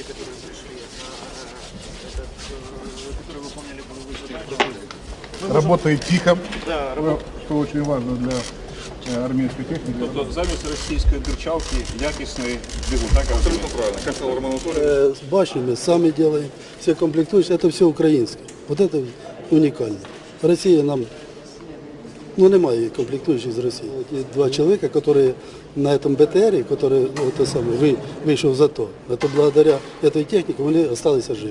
те, которые пришли, на этот, э, которые выполняли боевые Работает тихо, Да, что очень важно для э, армейской техники. Тобто замість російської дурчалки якісний двигун, так? Абсолютно правильно. Як сказав Роман Анатолійович. Э, С башнями сами делаем, все комплектующие, это все украинское. Вот это уникально. Россия нам, ну немає комплектующих из России. Вот есть два человека, которые на этом БТРе, который ну, вышел за то, это благодаря этой технике, они остались живы.